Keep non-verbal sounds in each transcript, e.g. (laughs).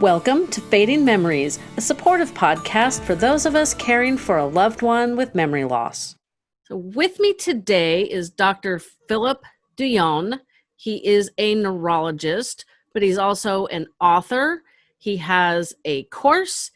Welcome to Fading Memories, a supportive podcast for those of us caring for a loved one with memory loss. So, with me today is Dr. Philip Dion. He is a neurologist, but he's also an author. He has a course,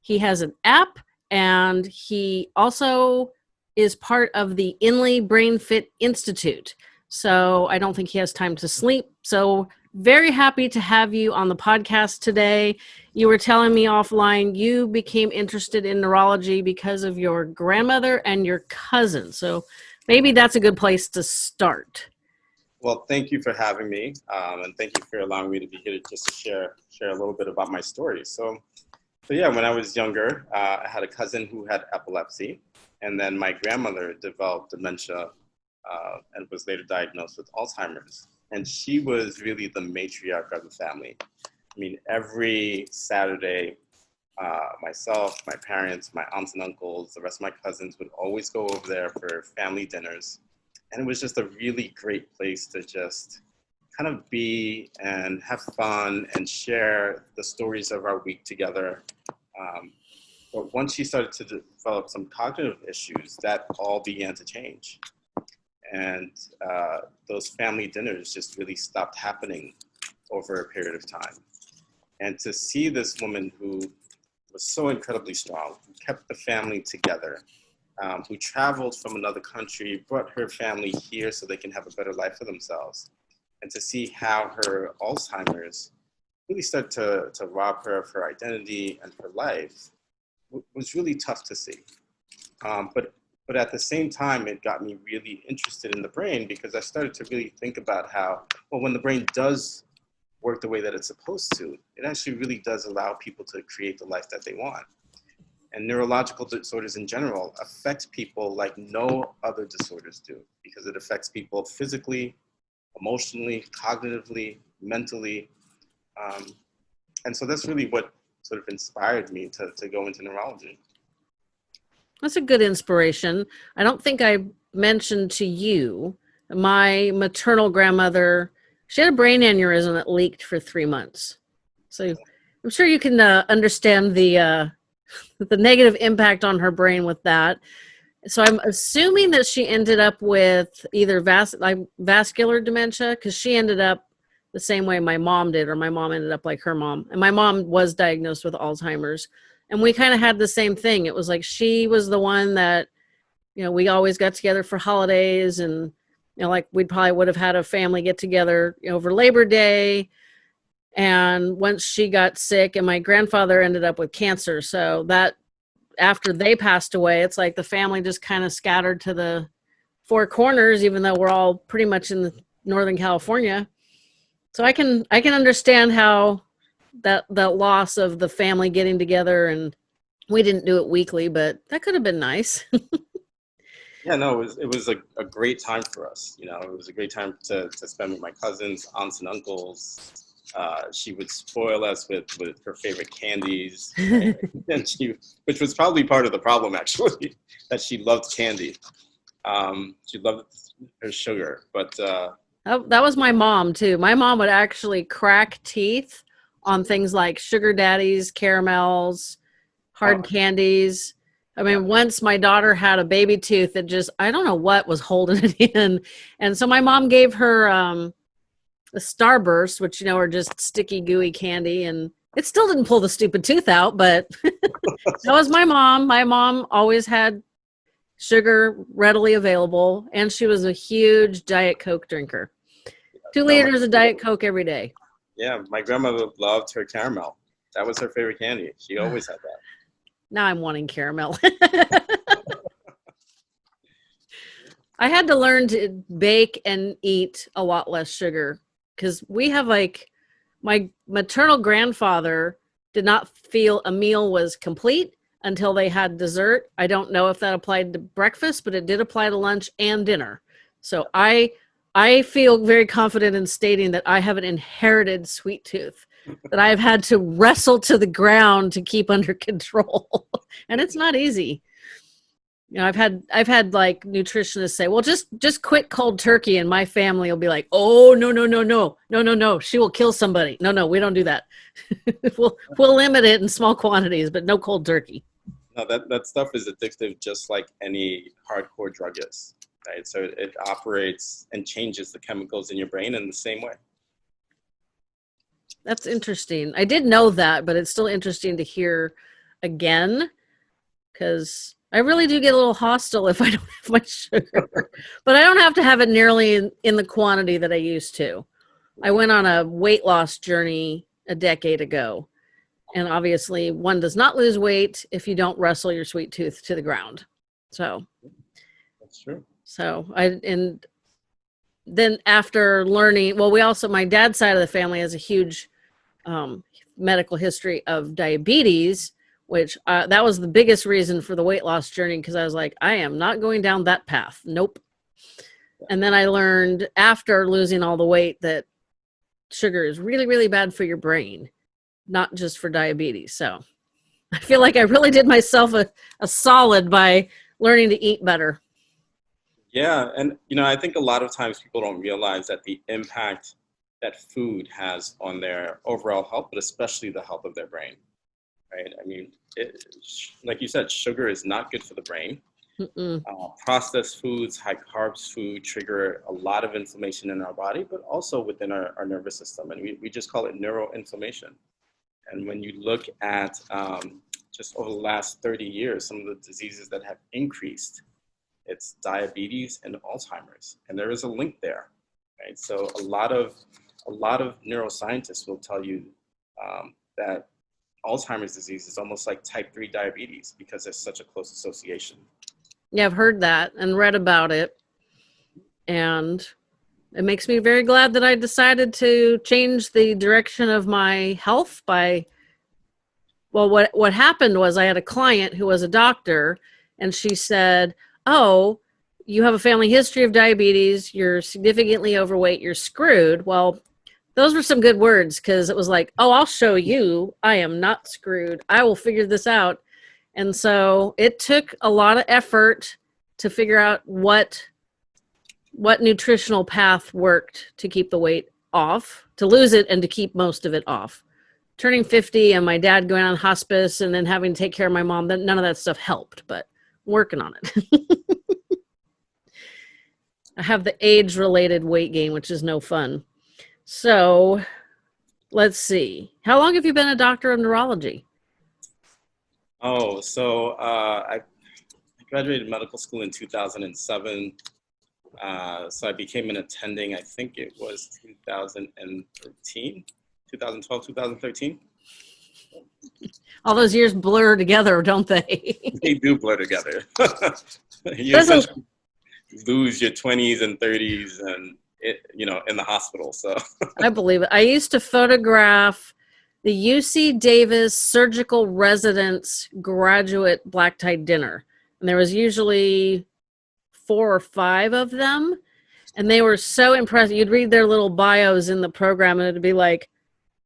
he has an app, and he also is part of the Inley Brain Fit Institute. So, I don't think he has time to sleep. So, very happy to have you on the podcast today. You were telling me offline you became interested in neurology because of your grandmother and your cousin. So maybe that's a good place to start. Well, thank you for having me, um, and thank you for allowing me to be here just to share share a little bit about my story. So, so yeah, when I was younger, uh, I had a cousin who had epilepsy, and then my grandmother developed dementia uh, and was later diagnosed with Alzheimer's and she was really the matriarch of the family. I mean, every Saturday, uh, myself, my parents, my aunts and uncles, the rest of my cousins would always go over there for family dinners. And it was just a really great place to just kind of be and have fun and share the stories of our week together. Um, but once she started to develop some cognitive issues, that all began to change and uh, those family dinners just really stopped happening over a period of time. And to see this woman who was so incredibly strong, who kept the family together, um, who traveled from another country, brought her family here so they can have a better life for themselves, and to see how her Alzheimer's really started to, to rob her of her identity and her life was really tough to see. Um, but but at the same time, it got me really interested in the brain because I started to really think about how, well, when the brain does work the way that it's supposed to, it actually really does allow people to create the life that they want. And neurological disorders in general affect people like no other disorders do because it affects people physically, emotionally, cognitively, mentally. Um, and so that's really what sort of inspired me to, to go into neurology. That's a good inspiration. I don't think I mentioned to you my maternal grandmother. She had a brain aneurysm that leaked for three months. So I'm sure you can uh, understand the uh, (laughs) the negative impact on her brain with that. So I'm assuming that she ended up with either vas- like vascular dementia because she ended up the same way my mom did, or my mom ended up like her mom. And my mom was diagnosed with Alzheimer's and we kind of had the same thing. It was like she was the one that you know we always got together for holidays and you know like we probably would have had a family get together you know, over labor day. And once she got sick and my grandfather ended up with cancer so that after they passed away it's like the family just kind of scattered to the four corners even though we're all pretty much in northern california. So i can i can understand how that that loss of the family getting together and we didn't do it weekly but that could have been nice. Yeah no it was it was a, a great time for us you know it was a great time to, to spend with my cousins aunts and uncles. Uh, she would spoil us with, with her favorite candies (laughs) (laughs) and she which was probably part of the problem actually (laughs) that she loved candy. Um, she loved her sugar but uh, that, that was my mom too. My mom would actually crack teeth on things like sugar daddies, caramels, hard oh. candies. I mean, once my daughter had a baby tooth that just, I don't know what was holding (laughs) it in. And so my mom gave her um, a Starburst, which, you know, are just sticky, gooey candy. And it still didn't pull the stupid tooth out, but (laughs) that was my mom. My mom always had sugar readily available, and she was a huge Diet Coke drinker. Two liters of Diet Coke every day. Yeah, my grandmother loved her caramel. That was her favorite candy. She always had that. Now I'm wanting caramel. (laughs) I had to learn to bake and eat a lot less sugar because we have like my maternal grandfather did not feel a meal was complete until they had dessert. I don't know if that applied to breakfast, but it did apply to lunch and dinner. So I I feel very confident in stating that I have an inherited sweet tooth that I've had to wrestle to the ground to keep under (laughs) control. and it's not easy. You know, I've had I've had like nutritionists say, "Well, just just quit cold turkey," and my family will be like, "Oh no no no no no no no! She will kill somebody." No no, we don't do that. (laughs) we'll we'll limit it in small quantities, but no cold turkey. No, that that stuff is addictive, just like any hardcore drug is, right? So it, it operates and changes the chemicals in your brain in the same way. That's interesting. I did know that, but it's still interesting to hear again because I really do get a little hostile if I (laughs) don't have my sugar, but I don't have to have it nearly in, in the quantity that I used to. I went on a weight loss journey a decade ago. And obviously, one does not lose weight if you don't wrestle your sweet tooth to the ground. So That's true. So I and then after learning, well, we also my dad's side of the family has a huge um, medical history of diabetes, which uh, that was the biggest reason for the weight loss journey because I was like, I am not going down that path. Nope. And then I learned after losing all the weight that sugar is really, really bad for your brain, not just for diabetes. So I feel like I really did myself a, a solid by learning to eat better. Yeah, and you know, I think a lot of times people don't realize that the impact that food has on their overall health, but especially the health of their brain. Right? I mean, it, like you said, sugar is not good for the brain. Mm-mm. Uh, processed foods, high carbs food trigger a lot of inflammation in our body, but also within our, our nervous system. And we, we just call it neuroinflammation. And when you look at um, just over the last 30 years, some of the diseases that have increased, it's diabetes and Alzheimer's. And there is a link there, right? So a lot of, a lot of neuroscientists will tell you um, that Alzheimer's disease is almost like type 3 diabetes because there's such a close association. Yeah, I've heard that and read about it. And it makes me very glad that I decided to change the direction of my health by well what what happened was I had a client who was a doctor and she said, "Oh, you have a family history of diabetes, you're significantly overweight, you're screwed." Well, those were some good words because it was like, "Oh, I'll show you. I am not screwed. I will figure this out." And so it took a lot of effort to figure out what what nutritional path worked to keep the weight off, to lose it and to keep most of it off. Turning 50 and my dad going on hospice and then having to take care of my mom, then none of that stuff helped, but working on it. (laughs) I have the age related weight gain, which is no fun. So let's see. How long have you been a doctor of neurology? Oh, so uh, I graduated medical school in 2007. Uh, so I became an attending, I think it was 2013, 2012, 2013. All those years blur together, don't they? (laughs) they do blur together. (laughs) you There's a- essentially lose your 20s and 30s and, it, you know, in the hospital. So (laughs) I believe it. I used to photograph the UC Davis surgical residence graduate black tie dinner. And there was usually four or five of them. And they were so impressive. You'd read their little bios in the program and it'd be like,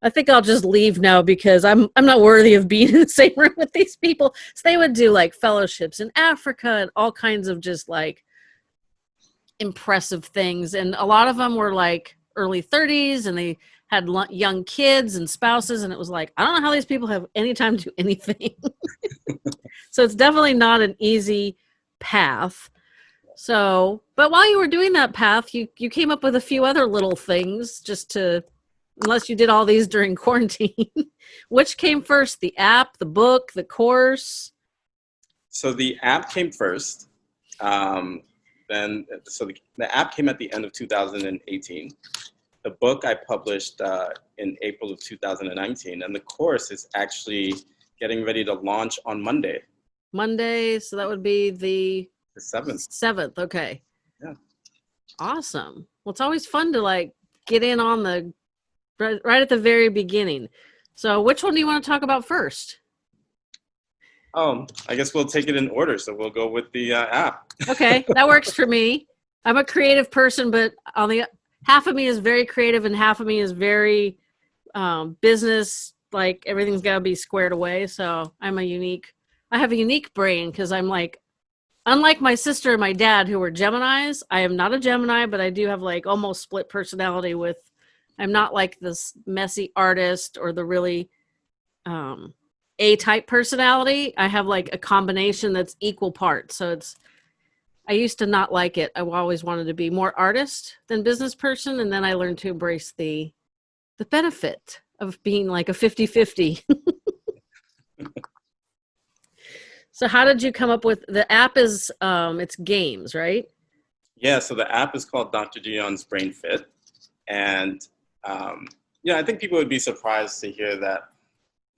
I think I'll just leave now because I'm I'm not worthy of being (laughs) in the same room with these people. So they would do like fellowships in Africa and all kinds of just like impressive things. And a lot of them were like early 30s and they had young kids and spouses and it was like i don't know how these people have any time to do anything (laughs) so it's definitely not an easy path so but while you were doing that path you you came up with a few other little things just to unless you did all these during (laughs) quarantine which came first the app the book the course so the app came first. Um, then, so the, the app came at the end of 2018. The book I published uh, in April of 2019, and the course is actually getting ready to launch on Monday, monday so that would be the the 7th. Seventh, okay. Yeah. Awesome. Well, it's always fun to like get in on the right, right at the very beginning. So, which one do you want to talk about first? Oh, I guess we'll take it in order. So we'll go with the uh, app. Okay, that works for me. I'm a creative person, but on the half of me is very creative and half of me is very um, business. Like everything's got to be squared away. So I'm a unique. I have a unique brain because I'm like unlike my sister and my dad who were Geminis, I am not a Gemini, but I do have like almost split personality with I'm not like this messy artist or the really um A type personality. I have like a combination that's equal parts. So it's I used to not like it. I always wanted to be more artist than business person and then I learned to embrace the the benefit of being like a 50-50. (laughs) So how did you come up with the app is um it's games, right? Yeah, so the app is called Dr. Dion's Brain Fit. And um, yeah, I think people would be surprised to hear that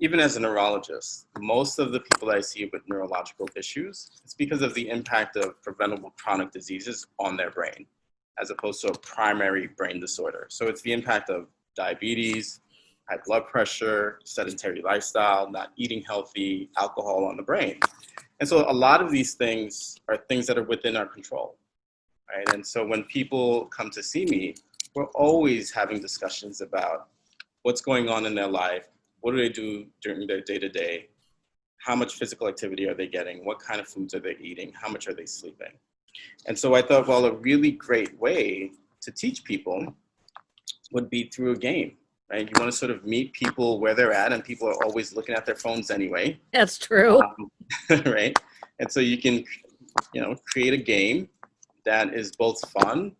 even as a neurologist, most of the people that I see with neurological issues, it's because of the impact of preventable chronic diseases on their brain, as opposed to a primary brain disorder. So it's the impact of diabetes, high blood pressure, sedentary lifestyle, not eating healthy, alcohol on the brain. And so a lot of these things are things that are within our control, right? And so when people come to see me, we're always having discussions about what's going on in their life, what do they do during their day to day, how much physical activity are they getting, what kind of foods are they eating, how much are they sleeping. And so I thought, well, a really great way to teach people would be through a game, right? You want to sort of meet people where they're at, and people are always looking at their phones anyway. That's true. Um, (laughs) right? And so you can, you know, create a game that is both fun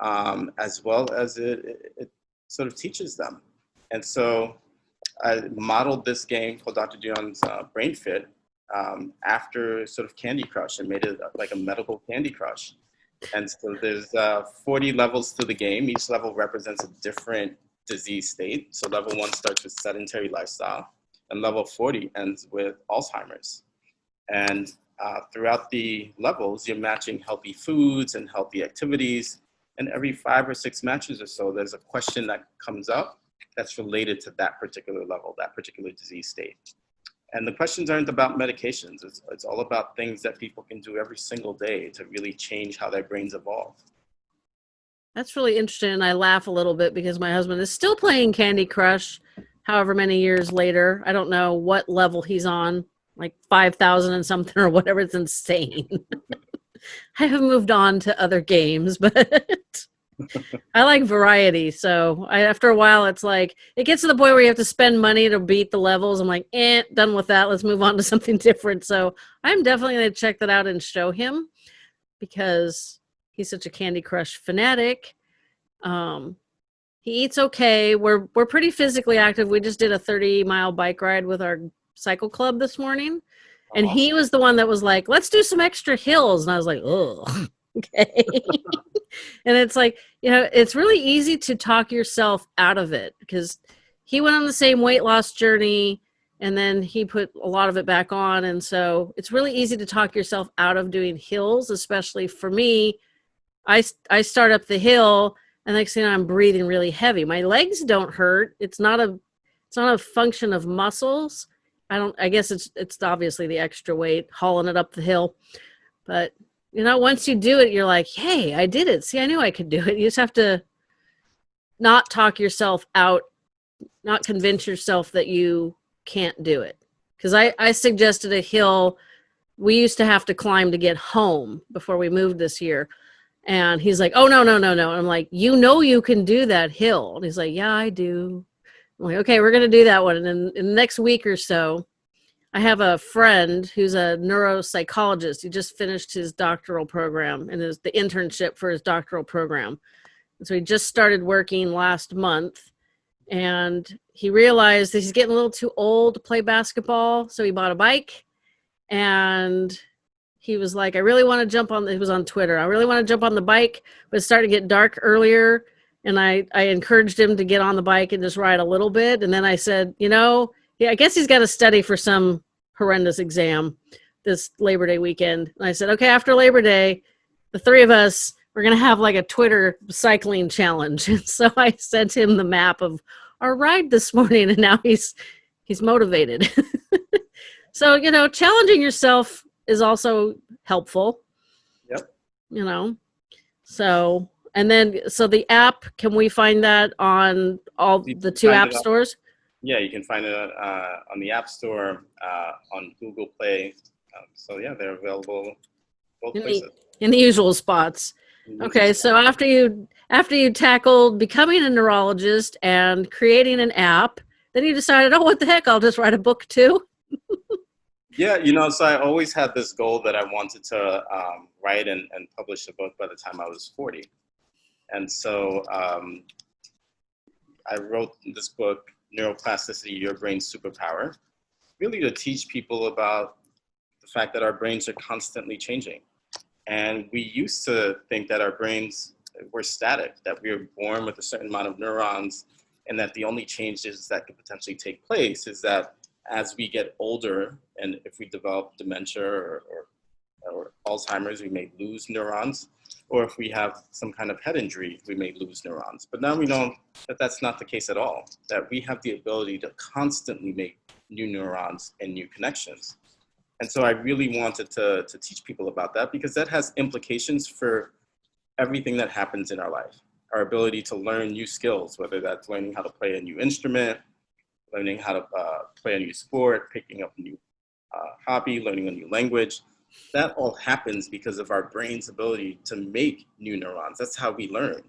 um, as well as it, it, sort of teaches them. And so I modeled this game called Dr. Dion's uh, Brain Fit um, after sort of Candy Crush and made it like a medical Candy Crush. And so there's uh, 40 levels to the game. Each level represents a different disease state. So level one starts with sedentary lifestyle and level 40 ends with Alzheimer's. And uh, throughout the levels, you're matching healthy foods and healthy activities. And every five or six matches or so, there's a question that comes up that's related to that particular level, that particular disease state. And the questions aren't about medications. It's, it's all about things that people can do every single day to really change how their brains evolve. That's really interesting. And I laugh a little bit because my husband is still playing Candy Crush, however many years later. I don't know what level he's on, like 5,000 and something or whatever. It's insane. (laughs) (laughs) I have moved on to other games, (laughs) but I like variety. So I, after a while, it's like it gets to the point where you have to spend money to beat the levels. I'm like, eh, done with that. Let's move on to (laughs) something different. So I'm definitely going to check that out and show him because he's such a Candy Crush fanatic. Um, he eats okay. We're we're pretty physically active. We just did a 30 mile bike ride with our cycle club this morning, and he was the one that was like, "Let's do some extra hills," and I was like, "Oh, (laughs) okay." and it's like you know, it's really easy to talk yourself out of it because he went on the same weight loss journey and then he put a lot of it back on and so it's really easy to talk yourself out of doing hills especially for me I, I start up the hill and next thing I'm breathing really heavy. My legs don't hurt. It's not a it's not a function of muscles. I don't I guess it's it's obviously the extra weight hauling it up the hill. But you know, once you do it, you're like, hey, I did it. See, I knew I could do it. You just have to not talk yourself out, not convince yourself that you can't do it. Because I, I suggested a hill we used to have to climb to get home before we moved this year and he's like, oh, no, no, no, no. And I'm like, you know, you can do that hill. And he's like, yeah, I do. I'm like, okay, we're going to do that one. And then in the next week or so, I have a friend who's a neuropsychologist. He just finished his doctoral program and is the internship for his doctoral program. And so he just started working last month and he realized that he's getting a little too old to play basketball. So he bought a bike and he was like, I really want to jump on, it was on Twitter. I really want to jump on the bike, but it's starting to get dark earlier. And I, I encouraged him to get on the bike and just ride a little bit. And then I said, you know, yeah, I guess he's got to study for some horrendous exam this Labor Day weekend. And I said, okay, after Labor Day, the three of us, we're going to have like a Twitter cycling challenge. (laughs) And so I sent him the map of our ride this morning and now he's, he's motivated. (laughs) so, you know, challenging yourself is also helpful. Yep. You know, so and then so the app can we find that on all You the two app it on- stores? Yeah, you can find it uh, on the App Store, uh, on Google Play. Um, so yeah, they're available both In the, places. in the usual spots. Okay, so after you after you tackled becoming a neurologist and creating an app, then you decided, oh, what the heck? I'll just write a book too. (laughs) Yeah, you know, so I always had this goal that I wanted to um, write and, and publish a book by the time I was 40. And so um, I wrote this book, Neuroplasticity, Your Brain's Superpower, really to teach people about the fact that our brains are constantly changing. And we used to think that our brains were static, that we were born with a certain amount of neurons, and that the only changes that could potentially take place is that as we get older and if we develop dementia or, or, or, Alzheimer's, we may lose neurons. Or if we have some kind of head injury, we may lose neurons. But now we know that that's not the case at all, that we have the ability to constantly make new neurons and new connections. And so I really wanted to, to teach people about that because that has implications for everything that happens in our life. Our ability to learn new skills, whether that's learning how to play a new instrument, learning how to uh, play a new sport, picking up a new uh, hobby, learning a new language. That all happens because of our brain's ability to make new neurons. That's how we learn,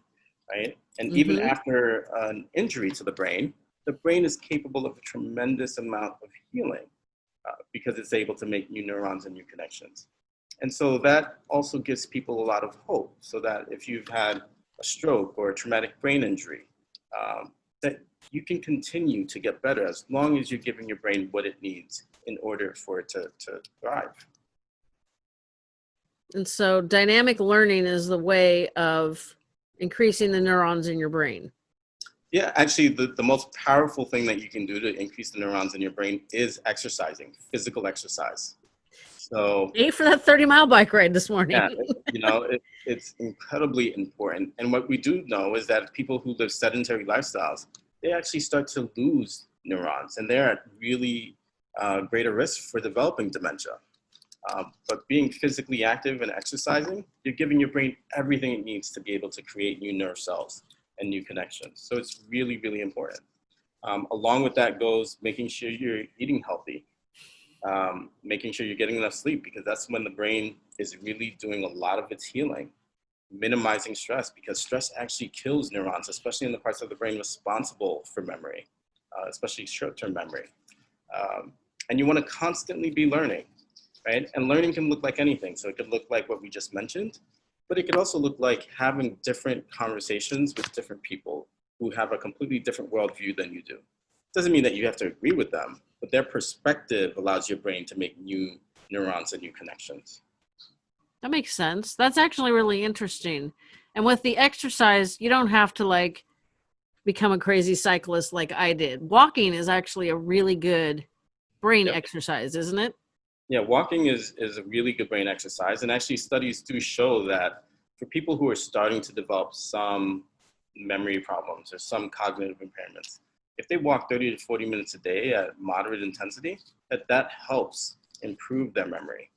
right? And mm-hmm. even after an injury to the brain, the brain is capable of a tremendous amount of healing uh, because it's able to make new neurons and new connections. And so that also gives people a lot of hope so that if you've had a stroke or a traumatic brain injury, um, that you can continue to get better as long as you're giving your brain what it needs in order for it to, to thrive. And so dynamic learning is the way of increasing the neurons in your brain. Yeah, actually, the, the most powerful thing that you can do to increase the neurons in your brain is exercising, physical exercise. So, Eight for that 30 mile bike ride this morning. yeah, (laughs) you know, it, it's incredibly important. And what we do know is that people who live sedentary lifestyles, they actually start to lose neurons and they're at really uh, greater risk for developing dementia. Um, but being physically active and exercising, you're giving your brain everything it needs to be able to create new nerve cells and new connections. So it's really, really important. Um, along with that goes making sure you're eating healthy, um, making sure you're getting enough sleep because that's when the brain is really doing a lot of its healing minimizing stress because stress actually kills neurons, especially in the parts of the brain responsible for memory, uh, especially short-term memory. Um, and you want to constantly be learning, right? And learning can look like anything. So it could look like what we just mentioned, but it could also look like having different conversations with different people who have a completely different worldview than you do. Doesn't mean that you have to agree with them, but their perspective allows your brain to make new neurons and new connections. That makes sense. That's actually really interesting. And with the exercise, you don't have to like become a crazy cyclist like I did. Walking is actually a really good brain yep. exercise, isn't it? Yeah, walking is is a really good brain exercise and actually studies do show that for people who are starting to develop some memory problems or some cognitive impairments, if they walk 30 to 40 minutes a day at moderate intensity, that that helps improve their memory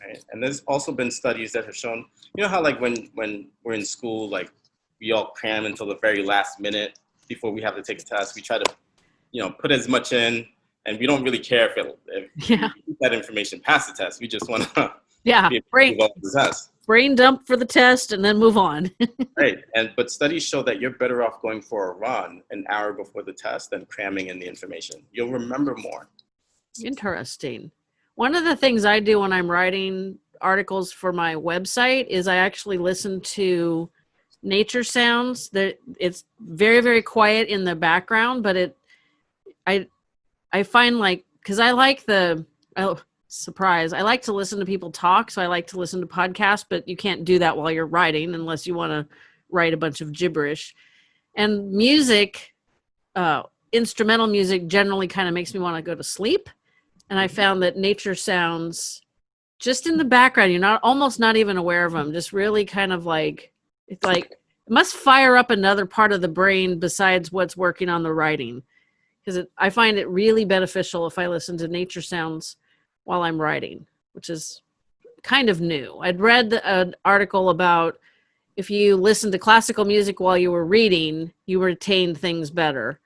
right? And there's also been studies that have shown, you know how like when when we're in school, like we all cram until the very last minute before we have to take a test. We try to, you know, put as much in, and we don't really care if, it, if (laughs) yeah. that information past the test. We just want (laughs) to yeah brain the test. Brain dump for the test and then move on. (laughs) right, and but studies show that you're better off going for a run an hour before the test than cramming in the information. You'll remember more. Interesting. One of the things I do when I'm writing articles for my website is I actually listen to nature sounds that it's very very quiet in the background but it i i find like because i like the oh surprise i like to listen to people talk so i like to listen to podcasts but you can't do that while you're writing unless you want to write a bunch of gibberish and music uh instrumental music generally kind of makes me want to go to sleep and I found that nature sounds just in the background. You're not almost not even aware of them. Just really kind of like it's like it must fire up another part of the brain besides what's working on the writing. Because I find it really beneficial if I listen to nature sounds while I'm writing, which is kind of new. I'd read an article about if you listen to classical music while you were reading, you retain things better.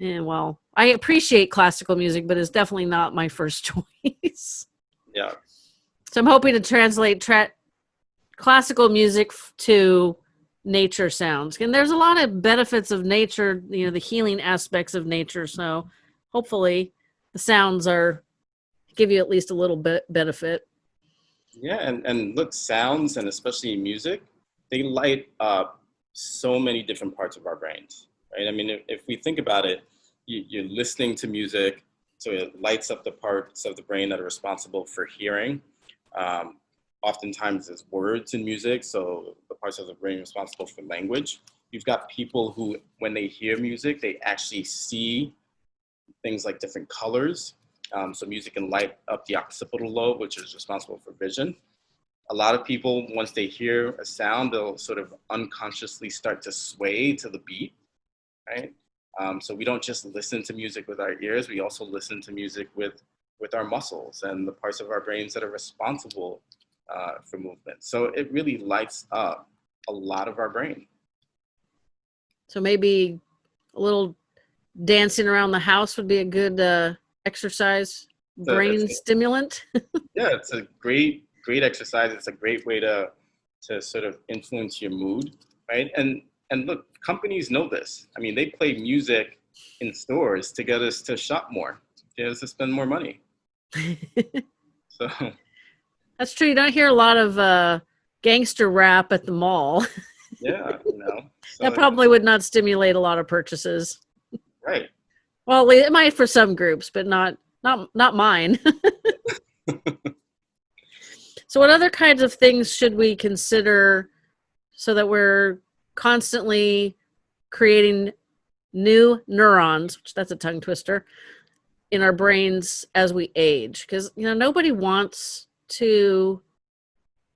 And well, I appreciate classical music, but it's definitely not my first (laughs) choice. Yeah. So I'm hoping to translate tra- classical music to nature sounds. And there's a lot of benefits of nature, you know, the healing aspects of nature. So hopefully the sounds are give you at least a little bit benefit. Yeah, and, and look, sounds and especially music, they light up so many different parts of our brains, right? I mean, if, if we think about it, you, you're listening to music, so it lights up the parts of the brain that are responsible for hearing. Um, oftentimes there's words in music, so the parts of the brain responsible for language. You've got people who, when they hear music, they actually see things like different colors. Um, so music can light up the occipital lobe, which is responsible for vision. A lot of people, once they hear a sound, they'll sort of unconsciously start to sway to the beat, right? Um, so we don't just listen to music with our ears, we also listen to music with, with our muscles and the parts of our brains that are responsible uh, for movement. So it really lights up a lot of our brain. So maybe a little dancing around the house would be a good uh, exercise So brain stimulant. (laughs) Yeah, it's a great, great exercise. It's a great way to, to sort of influence your mood, right? And, and look, companies know this. I mean, they play music in stores to get us to shop more, to get us to spend more money. (laughs) So That's true. You don't hear a lot of uh, gangster rap at the mall. (laughs) yeah, you know. So, that probably would not stimulate a lot of purchases. right. Well, it might for some groups, but not not not mine. (laughs) so, what other kinds of things should we consider so that we're constantly creating new neurons? Which that's a tongue twister in our brains as we age, because you know nobody wants to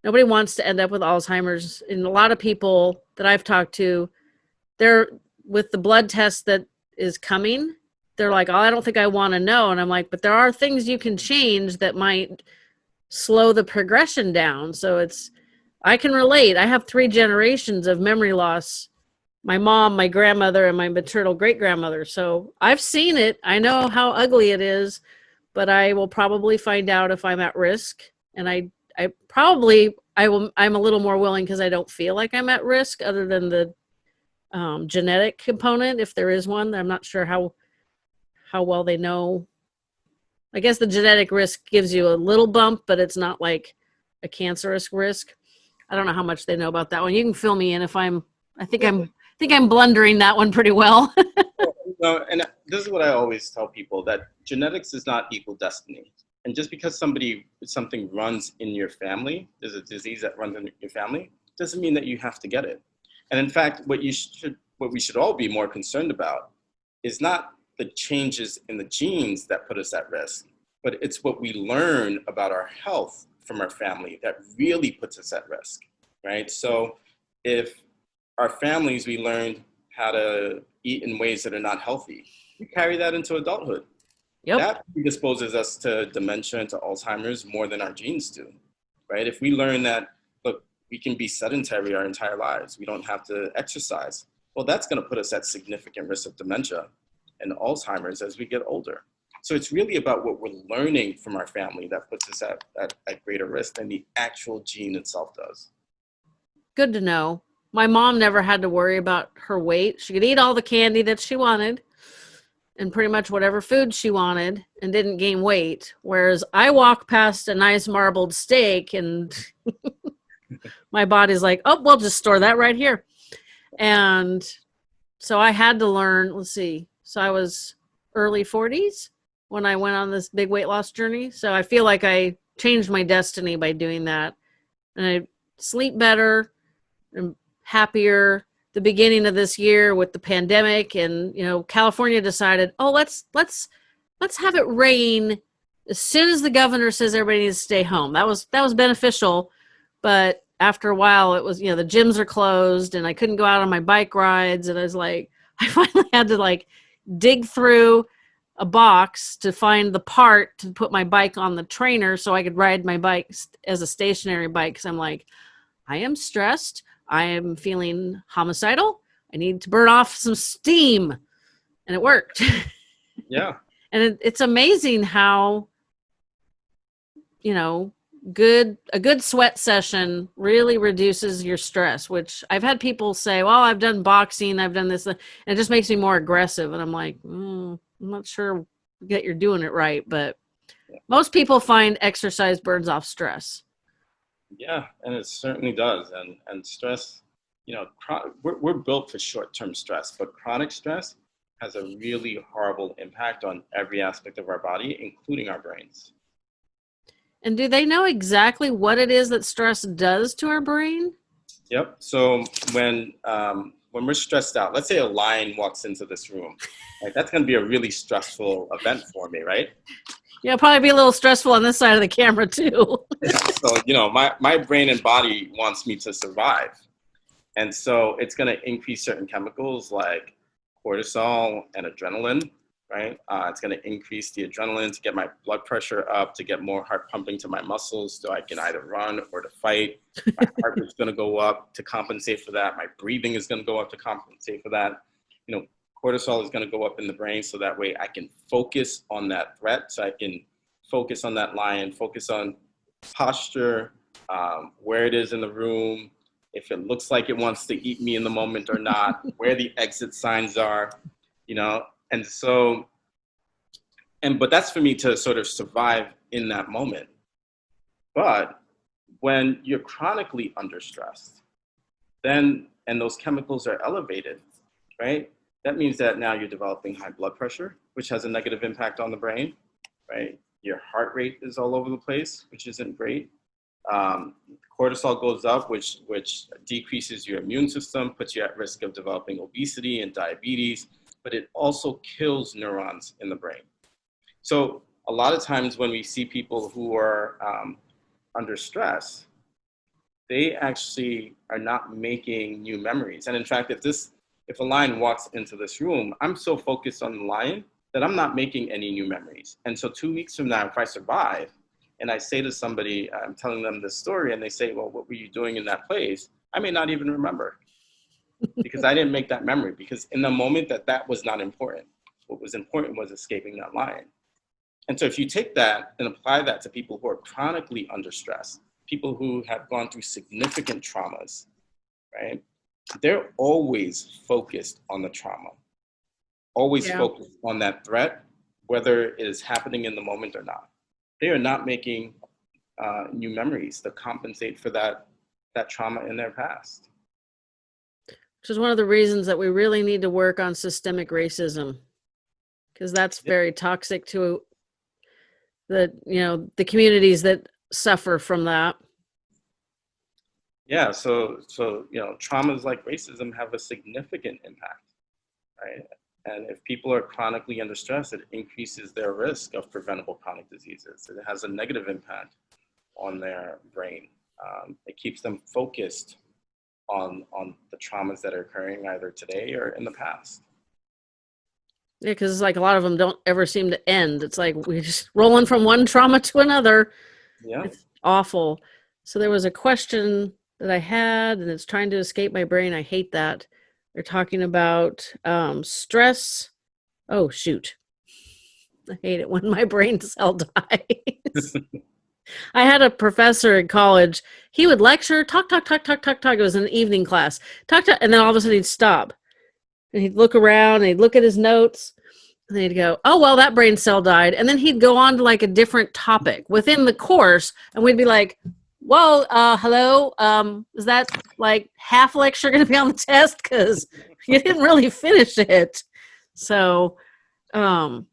nobody wants to end up with Alzheimer's. And a lot of people that I've talked to, they're with the blood test that is coming they're like, oh, I don't think I want to know. And I'm like, but there are things you can change that might slow the progression down. So it's, I can relate. I have three generations of memory loss my mom, my grandmother, and my maternal great grandmother. So I've seen it. I know how ugly it is, but I will probably find out if I'm at risk. And I, I probably, I will, I'm a little more willing because I don't feel like I'm at risk other than the um, genetic component, if there is one. I'm not sure how how well they know. I guess the genetic risk gives you a little bump, but it's not like a cancerous risk. I don't know how much they know about that one. You can fill me in if I'm. I think I'm. I think I'm blundering that one pretty well. (laughs) No, and this is what I always tell people that genetics does not equal destiny. And just because somebody something runs in your family, there's a disease that runs in your family, doesn't mean that you have to get it. And in fact, what you should, what we should all be more concerned about, is not the changes in the genes that put us at risk, but it's what we learn about our health from our family that really puts us at risk, right? So if our families, we learned how to eat in ways that are not healthy, we carry that into adulthood. Yep. That predisposes us to dementia and to Alzheimer's more than our genes do, right? If we learn that, look, we can be sedentary our entire lives, we don't have to exercise, well, that's gonna put us at significant risk of dementia and Alzheimer's as we get older. So it's really about what we're learning from our family that puts us at, at, at greater risk than the actual gene itself does. Good to know. My mom never had to worry about her weight. She could eat all the candy that she wanted and pretty much whatever food she wanted and didn't gain weight. Whereas I walk past a nice marbled steak and (laughs) my body's like, oh, we'll just store that right here. And so I had to learn, let's see, so I was early 40s when I went on this big weight loss journey. So I feel like I changed my destiny by doing that. And I sleep better and happier the beginning of this year with the pandemic and you know California decided, "Oh, let's let's let's have it rain as soon as the governor says everybody needs to stay home." That was that was beneficial, but after a while it was, you know, the gyms are closed and I couldn't go out on my bike rides and I was like (laughs) I finally had to like dig through a box to find the part to put my bike on the trainer so I could ride my bike as a stationary bike because I'm like, I am stressed. I am feeling homicidal. I need to burn off some steam. And it worked. (laughs) Yeah. and it, it's amazing how, you know, good a good sweat session really reduces your stress which i've had people say well i've done boxing i've done this and it just makes me more aggressive and i'm like mm, i'm not sure that you're doing it right but most people find exercise burns off stress yeah and it certainly does and and stress you know we're, we're built for short-term stress but chronic stress has a really horrible impact on every aspect of our body including our brains and do they know exactly what it is that stress does to our brain? Yep. So when um, when we're stressed out, let's say a lion walks into this room, like That's going to be a really stressful event for me, right? Yeah, probably be a little stressful on this side of the camera too. (laughs) so you know, my my brain and body wants me to survive, and so it's going to increase certain chemicals like cortisol and adrenaline right? Uh, it's going to increase the adrenaline to get my blood pressure up, to get more heart pumping to my muscles so I can either run or to fight. My (laughs) heart rate's going to go up to compensate for that. My breathing is going to go up to compensate for that. You know, cortisol is going to go up in the brain so that way I can focus on that threat. So I can focus on that lion, focus on posture, um, where it is in the room, if it looks like it wants to eat me in the moment or not, (laughs) where the exit signs are, you know, and so, and but that's for me to sort of survive in that moment. But when you're chronically under stress, then and those chemicals are elevated, right? That means that now you're developing high blood pressure, which has a negative impact on the brain, right? Your heart rate is all over the place, which isn't great. Um, cortisol goes up, which which decreases your immune system, puts you at risk of developing obesity and diabetes but it also kills neurons in the brain. So a lot of times when we see people who are um, under stress, they actually are not making new memories. And in fact, if this, if a lion walks into this room, I'm so focused on the lion that I'm not making any new memories. And so two weeks from now, if I survive, and I say to somebody, I'm telling them this story, and they say, well, what were you doing in that place? I may not even remember (laughs) because I didn't make that memory because in the moment that that was not important. What was important was escaping that lion. And so if you take that and apply that to people who are chronically under stress, people who have gone through significant traumas, right? They're always focused on the trauma, always yeah. focused on that threat, whether it is happening in the moment or not. They are not making uh, new memories to compensate for that, that trauma in their past which is one of the reasons that we really need to work on systemic racism because that's very toxic to the you know the communities that suffer from that yeah so so you know traumas like racism have a significant impact right and if people are chronically under stress it increases their risk of preventable chronic diseases it has a negative impact on their brain um, it keeps them focused on on the traumas that are occurring either today or in the past. Yeah, because it's like a lot of them don't ever seem to end. It's like we're just (laughs) rolling from one trauma to another. Yeah. It's awful. So there was a question that I had and it's trying to escape my brain. I hate that. They're talking about um, stress. Oh, shoot. I hate it when (laughs) my brain cell dies. (laughs) I had a professor in college. He would lecture, talk, talk, talk, talk, talk, talk. It was an evening class. Talk, talk, and then all of a sudden he'd stop. And he'd look around and he'd look at his notes. And he'd go, Oh, well, that brain cell died. And then he'd go on to like a different topic within the course. And we'd be like, Well, uh, hello. Um, is that like half lecture going to be on the test? Because you didn't really finish it. So, um,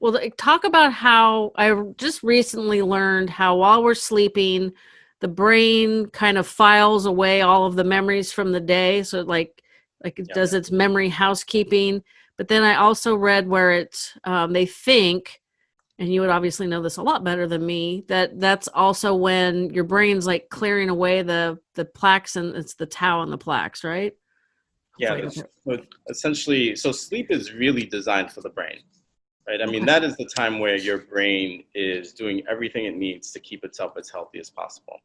well, talk about how I just recently learned how while we're sleeping, the brain kind of files away all of the memories from the day. So like like it does its memory housekeeping. But then I also read where it um, they think, and you would obviously know this a lot better than me, that that's also when your brain's like clearing away the the plaques and it's the tau and the plaques, right? Yeah, so essentially, so sleep is really designed for the brain right? I mean, that is the time where your brain is doing everything it needs to keep itself as healthy as possible.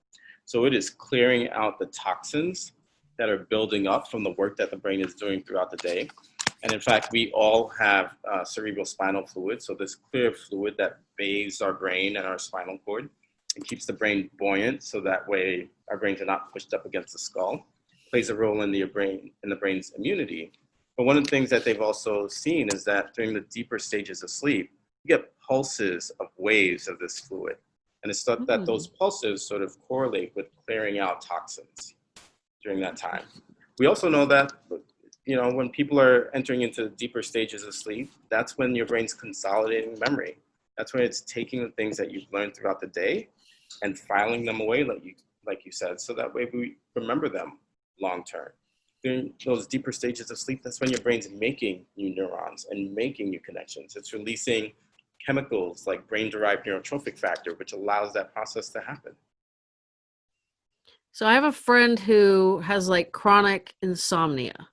So it is clearing out the toxins that are building up from the work that the brain is doing throughout the day. And in fact, we all have uh, cerebral spinal fluid. So this clear fluid that bathes our brain and our spinal cord. and keeps the brain buoyant, so that way our brains are not pushed up against the skull. Plays a role in the brain in the brain's immunity. But one of the things that they've also seen is that during the deeper stages of sleep, you get pulses of waves of this fluid. And it's thought that those pulses sort of correlate with clearing out toxins during that time. We also know that you know, when people are entering into deeper stages of sleep, that's when your brain's consolidating memory. That's when it's taking the things that you've learned throughout the day and filing them away, like you, like you said, so that way we remember them long term. During those deeper stages of sleep, that's when your brain's making new neurons and making new connections. It's releasing chemicals like brain-derived neurotrophic factor, which allows that process to happen. So I have a friend who has like chronic insomnia.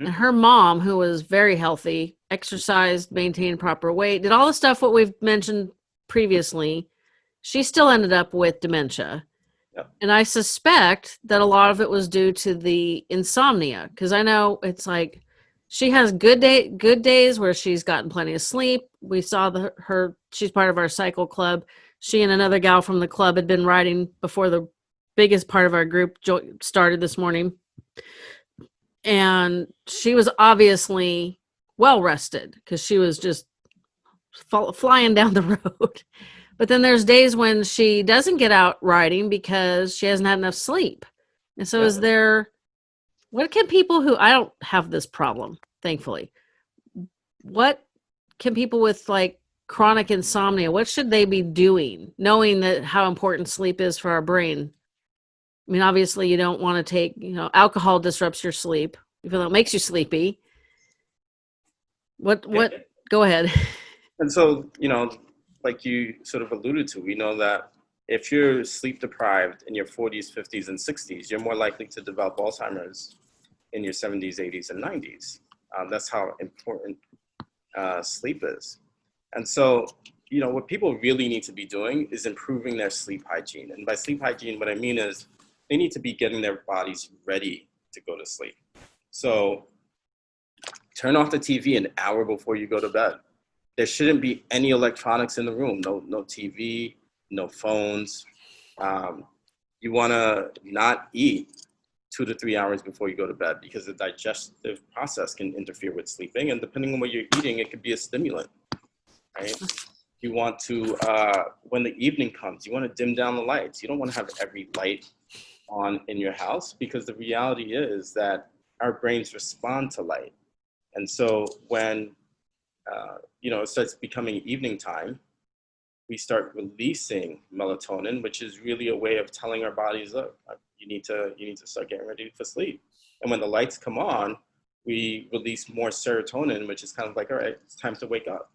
Mhm. And her mom, who was very healthy, exercised, maintained proper weight, did all the stuff what we've mentioned previously. She still ended up with dementia. Yep. And I suspect that a lot of it was due to the insomnia because I know it's like she has good day good days where she's gotten plenty of sleep. We saw the her she's part of our cycle club. She and another gal from the club had been riding before the biggest part of our group started this morning and she was obviously well rested because she was just fall, flying down the (laughs) road. But then there's days when she doesn't get out riding because she hasn't had enough sleep. And so, is there what can people who I don't have this problem, thankfully. What can people with like chronic insomnia, what should they be doing, knowing that how important sleep is for our brain? I mean, obviously, you don't want to take, you know, alcohol disrupts your sleep, even though it makes you sleepy. What, what, go ahead. (laughs) And so, you know, like you sort of alluded to, we know that if you're sleep deprived in your 40s, 50s, and 60s, you're more likely to develop Alzheimer's in your 70s, 80s, and 90s. Um, that's how important uh, sleep is. And so, you know, what people really need to be doing is improving their sleep hygiene. And by sleep hygiene, what I mean is they need to be getting their bodies ready to go to sleep. So, turn off the TV an hour before you go to bed. There shouldn't be any electronics in the room no no tv no phones. Um, you want to not eat two to three hours before you go to bed because the digestive process can interfere with sleeping and depending on what you're eating it could be a stimulant right? You want to uh, when the evening comes you want to dim down the lights. You don't want to have every light on in your house because the reality is that our brains respond to light and so when uh, you know, it starts becoming evening time, we start releasing melatonin, which is really a way of telling our bodies, look, uh, you need to you need to start getting ready for sleep. And when the lights come on, we release more serotonin, which is kind of like, all right, it's time to wake up.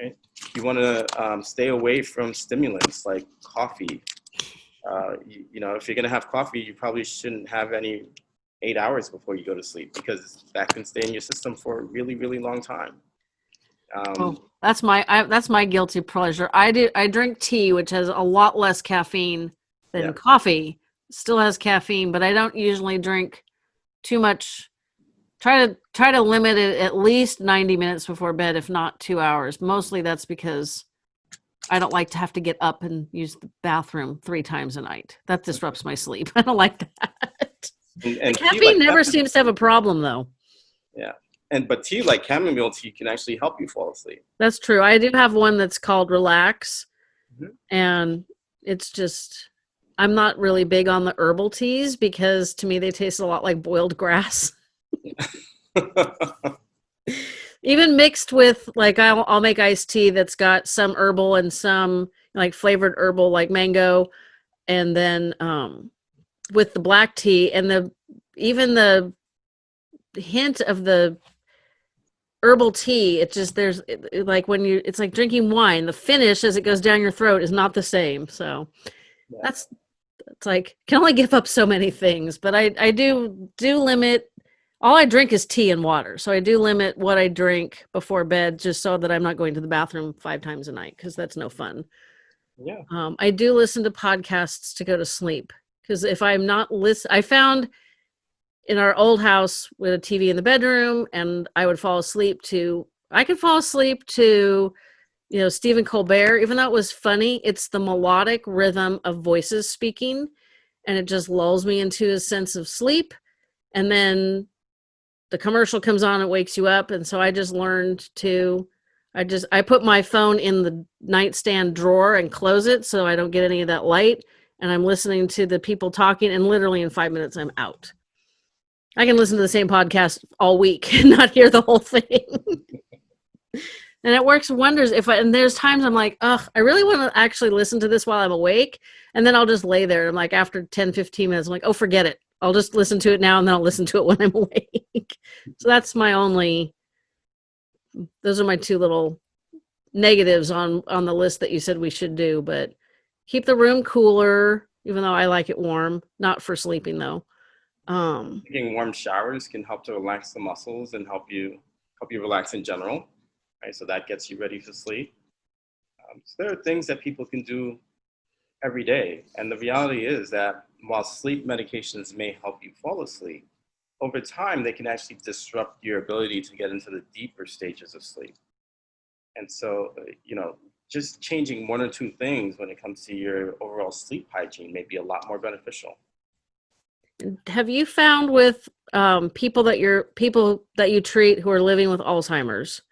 Right? You want to um, stay away from stimulants like coffee. Uh, you, you know, if you're gonna have coffee, you probably shouldn't have any eight hours before you go to sleep because that can stay in your system for a really, really long time. Um, Oh, that's my I, that's my guilty pleasure. I do I drink tea, which has a lot less caffeine than Yeah. coffee. Still has caffeine, but I don't usually drink too much. Try to try to limit it at least ninety minutes before bed, if not two hours. Mostly that's because I don't like to have to get up and use the bathroom three times a night. That disrupts my sleep. (laughs) I don't like that. and, and Caffeine like never chamomile- seems to have a problem though. Yeah. And but tea like chamomile tea can actually help you fall asleep. That's true. I do have one that's called Relax, Mhm. and it's just I'm not really big on the herbal teas because to me they taste a lot like boiled (laughs) grass. (laughs) Even mixed with like I'll, I'll make iced tea that's got some herbal and some like flavored herbal like mango, and then um, with the black tea and the even the hint of the herbal tea it just there's it- it- like when you it's like drinking wine the finish as it goes down your throat is not the same so Yeah. that's it's like can only give up so many things but i i do do limit all i drink is tea and water so i do limit what i drink before bed just so that i'm not going to the bathroom five times a night because that's no fun yeah. um, I do listen to podcasts to go to sleep because if I'm not listen, I found in our old house with a TV in the bedroom, and I would fall asleep to. I could fall asleep to you know, Stephen Colbert, even though it was funny, it's the melodic rhythm of voices speaking and it just lulls me into a sense of sleep. And then the commercial comes on, it wakes you up. And so I just learned to, I just, I put my phone in the nightstand drawer and close it so I don't get any of that light. And I'm listening to the people talking, and literally in five minutes, I'm out. I can listen to the same podcast all week (laughs) and not hear the whole thing. (laughs) and it works wonders if I, and there's times I'm like, ugh, I really want to actually listen to this while I'm awake. And then I'll just lay there. I'm like, after 10, 15 minutes, I'm like, oh, forget it. I'll just listen to it now and then I'll listen to it (laughs) when I'm awake. so that's my only, those are my two little negatives on, on the list that you said we should do, but keep the room cooler, even though I like it warm, not for sleeping though. Um, Taking warm showers can help to relax the muscles and help you help you relax in general, right? So that gets you ready for sleep. Um, so there are things that people can do every day, and the reality is that while sleep medications may help you fall asleep, over time they can actually disrupt your ability to get into the deeper stages of sleep. And so, uh, you know, just changing one or two things when it comes to your overall sleep hygiene may be a lot more beneficial have you found with um, people that you're people that you treat who are living with Alzheimer's?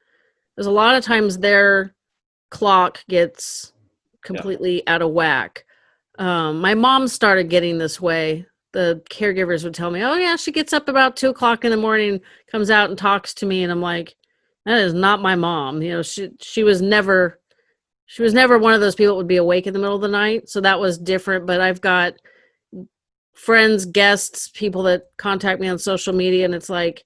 There's a lot of times their clock gets completely yeah. out of whack. Um, my mom started getting this way. The caregivers would tell me, "Oh yeah, she gets up about two o'clock in the morning, comes out and talks to me," and I'm like, "That is not my mom." You know, she she was never she was never one of those people that would be awake in the middle of the night. So that was different. But I've got friends, guests, people that contact me on social media, and it's like,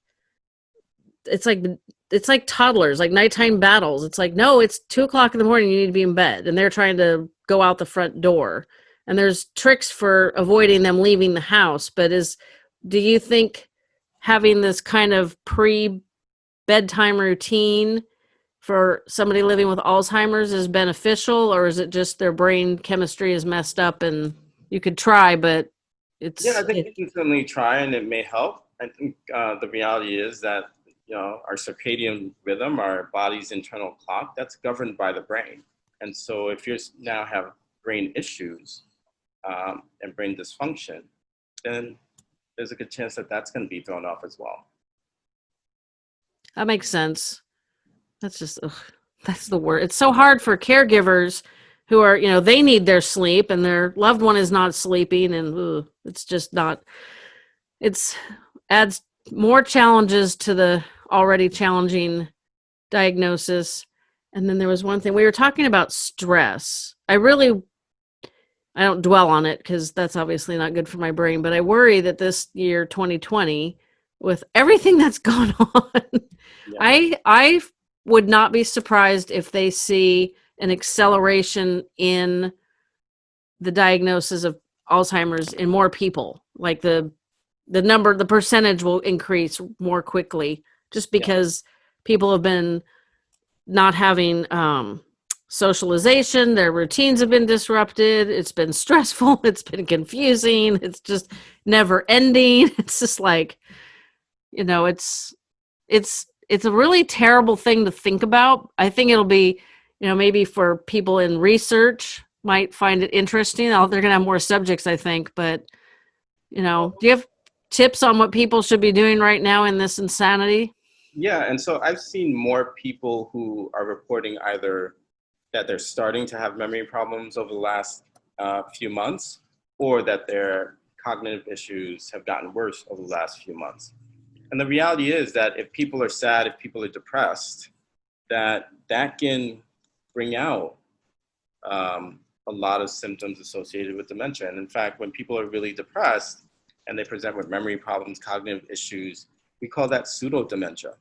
it's like it's like toddlers, like nighttime battles. It's like, no, it's two o'clock in the morning. You need to be in bed, and they're trying to go out the front door. And there's tricks for avoiding them leaving the house. But is do you think having this kind of pre bedtime routine for somebody living with Alzheimer's is beneficial, or is it just their brain chemistry is messed up and you could try, but it's yeah, I think it, you can certainly try, and it may help. I think uh, the reality is that you know our circadian rhythm, our body's internal clock, that's governed by the brain. And so, if you now have brain issues um, and brain dysfunction, then there's a good chance that that's going to be thrown off as well. That makes sense. That's just ugh, that's the word. It's so hard for caregivers who are you know they need their sleep and their loved one is not sleeping and ugh, it's just not it's adds more challenges to the already challenging diagnosis and then there was one thing we were talking about stress i really i don't dwell on it because that's obviously not good for my brain but i worry that this year 2020 with everything (laughs) that's gone (laughs) on yeah. i i would not be surprised if they see an acceleration in the diagnosis of Alzheimer's in more people. Like the the number, the percentage will increase more quickly just because yeah. people have been not having um, socialization. Their routines have been disrupted. It's been stressful. (laughs) It's been confusing. It's just never ending. (laughs) It's just like, you know, it's it's it's a really terrible thing to think about. I think it'll be you know, maybe for people in research might find it interesting. they're going to have more subjects, I think. But, you know, do you have tips on what people should be doing right now in this insanity? Yeah, and so I've seen more people who are reporting either that they're starting to have memory problems over the last uh, few months or that their cognitive issues have gotten worse over the last few months. And the reality is that if people are sad, if people are depressed, that that can bring out um, a lot of symptoms associated with dementia. And in fact, when people are really depressed and they present with memory problems, cognitive issues, we call that pseudo dementia.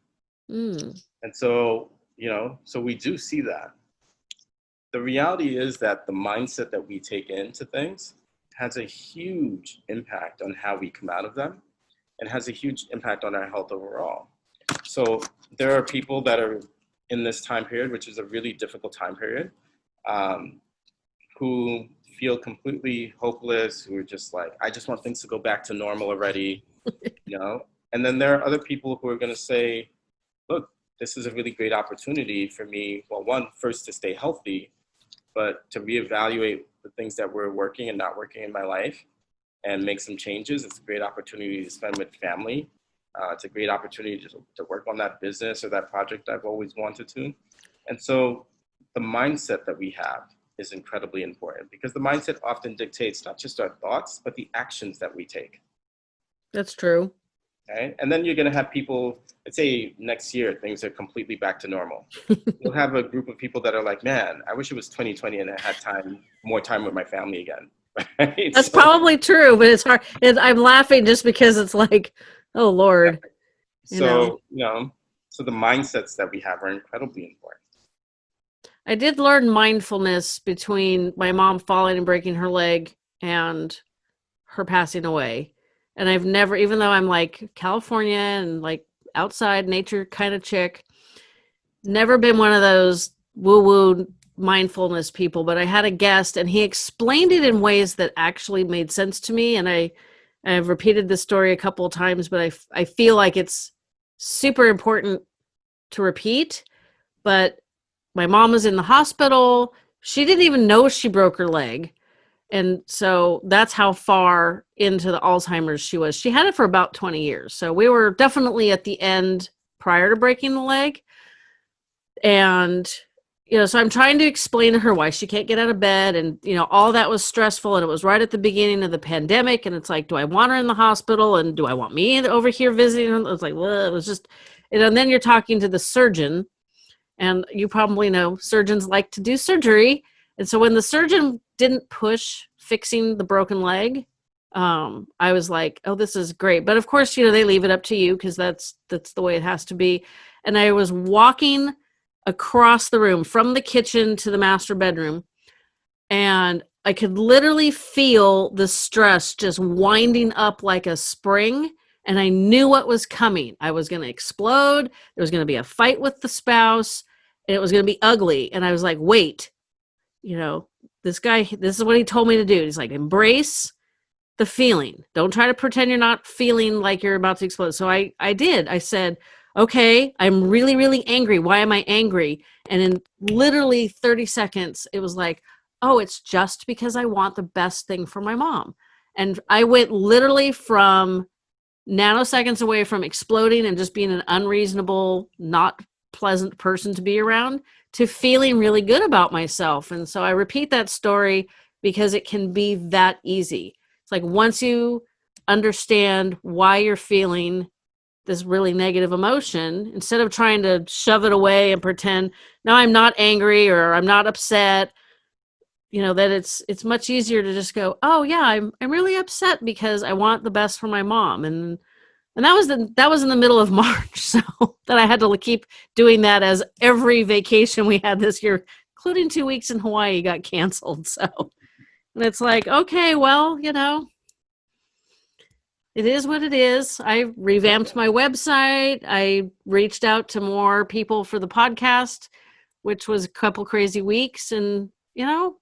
Mm. And so, you know, so we do see that. The reality is that the mindset that we take into things has a huge impact on how we come out of them and has a huge impact on our health overall. So there are people that are in this time period, which is a really difficult time period, um, who feel completely hopeless, who are just like, I just want things to go back to normal already, (laughs) you know? And then there are other people who are gonna say, look, this is a really great opportunity for me. Well, one, first to stay healthy, but to reevaluate the things that were working and not working in my life and make some changes. It's a great opportunity to spend with family. Uh, it's a great opportunity to, to work on that business or that project I've always wanted to. And so the mindset that we have is incredibly important because the mindset often dictates not just our thoughts, but the actions that we take. That's true. Okay. And then you're going to have people, let's say next year, things are completely back to normal. (laughs) You'll have a group of people that are like, man, I wish it was 2020 and I had time, more time with my family again. (laughs) Right? That's so, probably true, but it's hard. I'm laughing just because it's like, oh Lord. So, you know. you know, so the mindsets that we have are incredibly important. I did learn mindfulness between my mom falling and breaking her leg and her passing away. And I've never, even though I'm like California and like outside nature kind of chick, never been one of those woo woo mindfulness people. But I had a guest and he explained it in ways that actually made sense to me. And I, I've repeated this story a couple of times, but I, I feel like it's super important to repeat. But my mom was in the hospital. She didn't even know she broke her leg. And so that's how far into the Alzheimer's she was. She had it for about 20 years. So we were definitely at the end prior to breaking the leg. And, you know, so I'm trying to explain to her why she can't get out of bed. And, you know, all that was stressful. And it was right at the beginning of the pandemic. And it's like, do I want her in the hospital? And do I want me over here visiting her? It was like, well, it was just, you know, and then you're talking to the surgeon and you probably know surgeons like to do surgery. And so when the surgeon didn't push fixing the broken leg, um, I was like, oh, this is great. But of course, you know, they leave it up to you because that's that's the way it has to be. And I was walking across the room from the kitchen to the master bedroom, and I could literally feel the stress just winding up like a spring and I knew what was coming. I was going to explode. There was going to be a fight with the spouse, and it was going to be ugly. And I was like, wait, you know, this guy, this is what he told me to do. He's like, embrace the feeling. Don't try to pretend you're not feeling like you're about to explode. So I, I did. I said, okay, I'm really, really angry. Why am I angry? And in literally 30 seconds, it was like, oh, it's just because I want the best thing for my mom. And I went literally from nanoseconds away from exploding and just being an unreasonable, not pleasant person to be around to feeling really good about myself. And so I repeat that story because it can be that easy. It's like once you understand why you're feeling this really negative emotion, instead of trying to shove it away and pretend, no, I'm not angry or I'm not upset, you know that it's it's much easier to just go oh yeah i'm i'm really upset because i want the best for my mom and and that was the that was in the middle of (laughs) march so (laughs) that i had to keep doing that as every vacation we had this year including two weeks in hawaii got canceled (laughs) so. And it's like okay well you know. It is what it is. I revamped my website. I reached out to more people for the podcast which was a couple crazy weeks and you know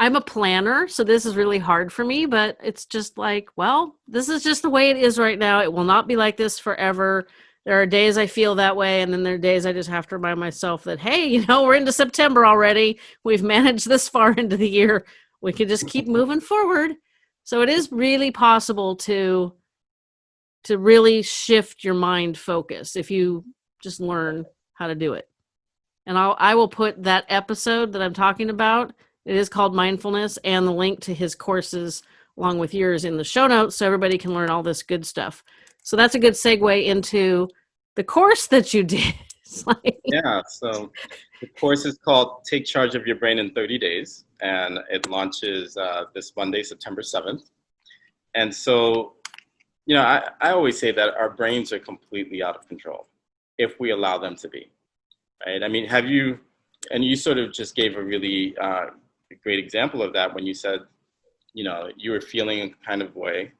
I'm a planner, so this is really hard for me, but it's just like, well, this is just the way it is right now. It will not be like this forever. There are days I feel that way, and then there are days I just have to remind myself that, hey, you know, we're into September already. We've managed this far (laughs) into the year. We can just keep moving forward. So it is really possible to to really shift your mind focus if you just learn how to do it. And I'll I will put that episode that I'm talking about it is called Mindfulness, and the link to his courses along with yours in the show notes so everybody can learn all this good stuff. So that's a good segue into the course that you did. (laughs) like... Yeah, so the course is called Take Charge of Your Brain in 30 Days, and it launches uh, this Monday, September 7th. And so, you know, I, I always say that our brains are completely out of control if we allow them to be, right? I mean, have you, and you sort of just gave a really uh, a great example of that when you said, you know, you were feeling a kind of way.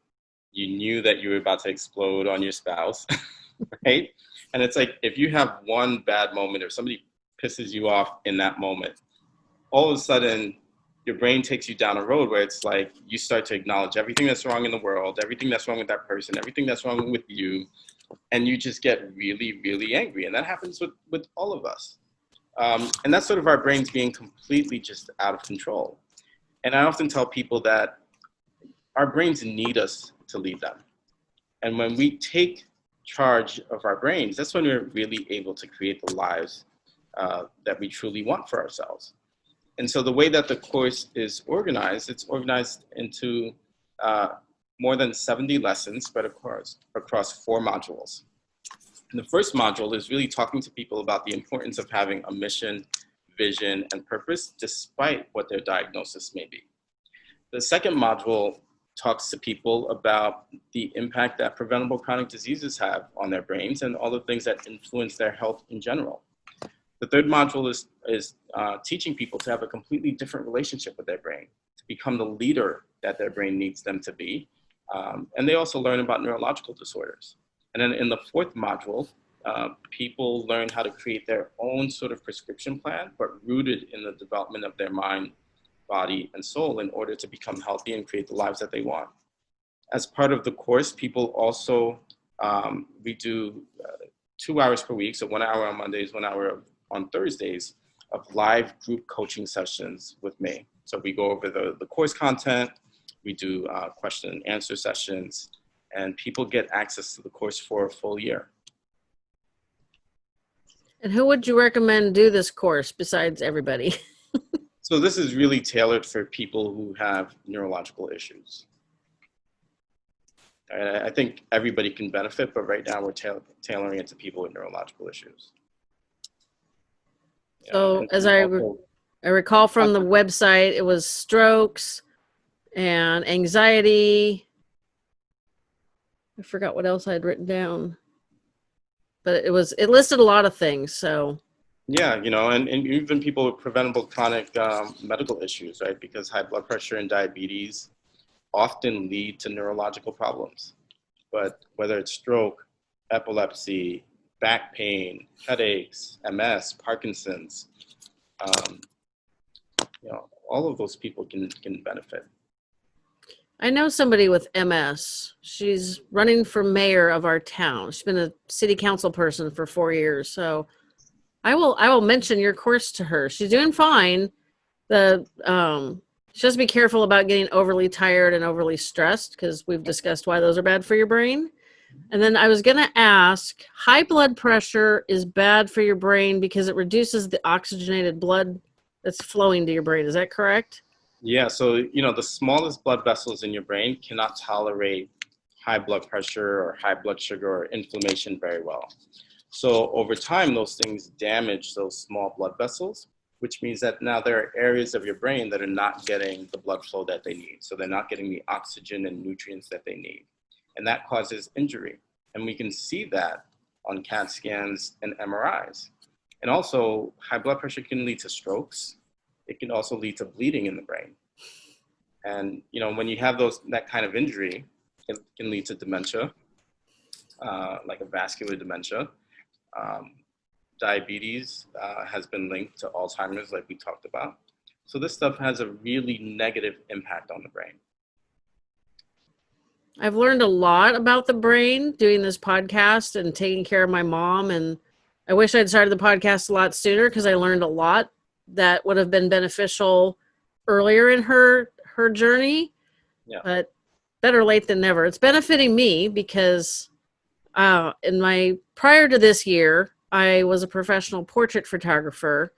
You knew that you were about to explode on your spouse, (laughs) right? And it's like if you have one bad moment or somebody pisses you off in that moment, all of a sudden your brain takes you down a road where it's like you start to acknowledge everything that's wrong in the world, everything that's wrong with that person, everything that's wrong with you, and you just get really, really angry. And that happens with, with all of us. Um, and that's sort of our brains being completely just out of control. And I often tell people that our brains need us to lead them. And when we take charge of our brains, that's when we're really able to create the lives uh, that we truly want for ourselves. And so the way that the course is organized, it's organized into uh, more than 70 lessons spread across, across four modules. And the first module is really talking to people about the importance of having a mission, vision, and purpose, despite what their diagnosis may be. The second module talks to people about the impact that preventable chronic diseases have on their brains and all the things that influence their health in general. The third module is, is uh, teaching people to have a completely different relationship with their brain, to become the leader that their brain needs them to be. Um, and they also learn about neurological disorders. And then in the fourth module, uh, people learn how to create their own sort of prescription plan, but rooted in the development of their mind, body, and soul in order to become healthy and create the lives that they want. As part of the course, people also, um, we do uh, two hours per week, so one hour on Mondays, one hour on Thursdays, of live group coaching sessions with me. So we go over the, the course content, we do uh, question and answer sessions, and people get access to the course for a full year. And who would you recommend do this course besides everybody? (laughs) so this is really tailored for people who have neurological issues. And I think everybody can benefit, but right now we're tailoring it to people with neurological issues. So as I, re I recall from the uh-huh. website, it was strokes and anxiety. I forgot what else I had written down, but it was, it listed a lot of things. So yeah, you know, and, and even people with preventable chronic um, medical issues, right? Because high blood pressure and diabetes often lead to neurological problems. But whether it's stroke, epilepsy, back pain, headaches, MS, Parkinson's, um, you know, all of those people can, can benefit. I know somebody with MS. She's running for mayor of our town. She's been a city council person for four years. So I will I will mention your course to her. She's doing fine. The um she has to be careful about getting overly tired and overly stressed because we've discussed why those are bad for your brain. And then I was going to ask high blood pressure is bad for your brain because it reduces the oxygenated blood that's flowing to your brain. Is that correct? Yeah. So, you know, the smallest blood vessels in your brain cannot tolerate high blood pressure or high blood sugar or inflammation very well. So over time, those things damage those small blood vessels, which means that now there are areas of your brain that are not getting the blood flow that they need. So they're not getting the oxygen and nutrients that they need and that causes injury. And we can see that on CAT scans and MRIs. And also, high blood pressure can lead to strokes. It can also lead to bleeding in the brain. And you know, when you have those that kind of injury, it can lead to dementia, uh, like a vascular dementia. Um, diabetes uh, has been linked to Alzheimer's, like we talked about. So this stuff has a really negative impact on the brain. I've learned a lot about the brain doing this podcast and taking care of my mom. And I wish I'd started the podcast a lot sooner because I learned a lot that would have been beneficial earlier in her her journey. Yeah. But better late than never. It's benefiting me because uh, in my prior to this year, I was a professional portrait photographer,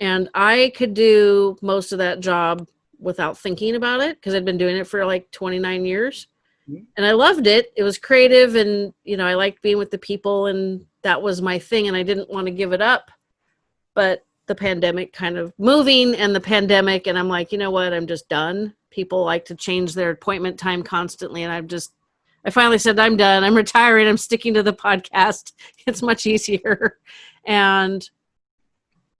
and I could do most of that job without thinking about it because I'd been doing it for like 29 years and I loved it. It was creative and, you know, I liked being with the people and that was my thing and I didn't want to give it up. But the pandemic kind of moving and the pandemic and I'm like, you know what, I'm just done. People like to change their appointment time constantly and I'm just I finally said I'm done. I'm retiring. I'm sticking to the podcast. (laughs) It's much easier. And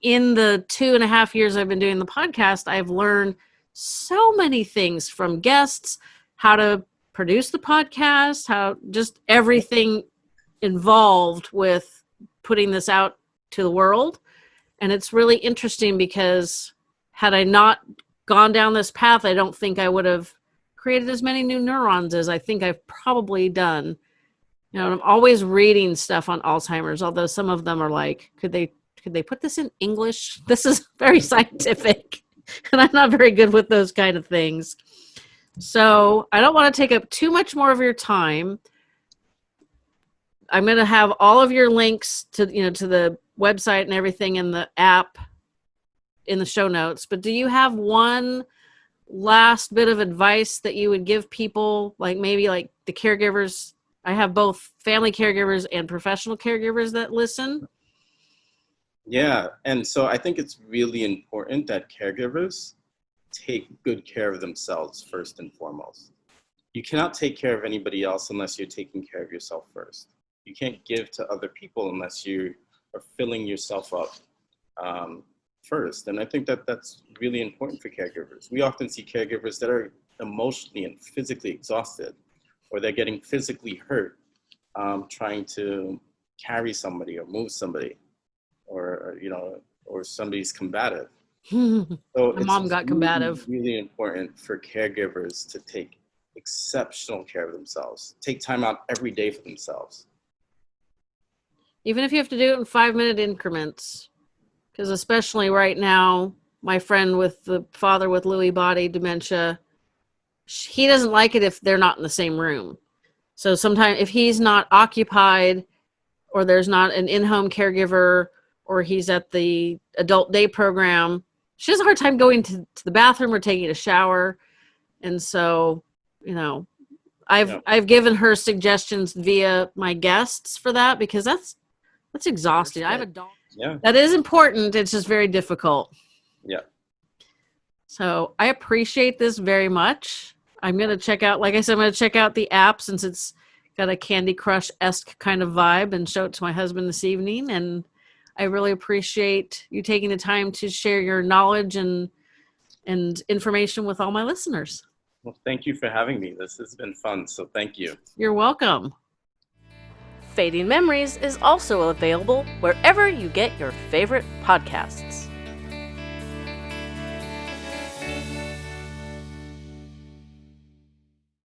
in the two and a half years I've been doing the podcast, I've learned so many things from guests, how to produce the podcast, how just everything involved with putting this out to the world. And it's really interesting because had I not gone down this path, I don't think I would have created as many new neurons as I think I've probably done. You know, I'm always reading stuff on Alzheimer's, although some of them are like, could they could they put this in English? (laughs) This is very (laughs) scientific, and I'm not very good with those kind of things. So I don't want to take up too much more of your time. I'm going to have all of your links to you know to the website and everything in the app in the show notes. But do you have one last bit of advice that you would give people, like maybe like the caregivers? I have both family caregivers and professional caregivers that listen. Yeah, and so I think it's really important that caregivers take good care of themselves first and foremost. You cannot take care of anybody else unless you're taking care of yourself first. You can't give to other people unless you are filling yourself up um, first. And I think that that's really important for caregivers. We often see caregivers that are emotionally and physically exhausted, or they're getting physically hurt um, trying to carry somebody or move somebody, or you know, or somebody's combative. (laughs) So My mom got combative. Really, really important for caregivers to take exceptional care of themselves. Take time out every day for themselves. Even if you have to do it in five minute increments, because especially right now, my friend with the father with Lewy body dementia, he doesn't like it if they're not in the same room. So sometimes if he's not occupied or there's not an in-home caregiver or he's at the adult day program, she has a hard time going to, to the bathroom or taking a shower. And so, you know, I've yep. I've given her suggestions via my guests for that because that's that's exhausting. I have a dog. Yeah. That is important. It's just very difficult. Yeah. So I appreciate this very much. I'm gonna check out, like I said, I'm gonna check out the app since it's got a Candy Crush esque kind of vibe and show it to my husband this evening. And I really appreciate you taking the time to share your knowledge and and information with all my listeners. Well, thank you for having me. This has been fun, so thank you. You're welcome. Fading Memories is also available wherever you get your favorite podcasts.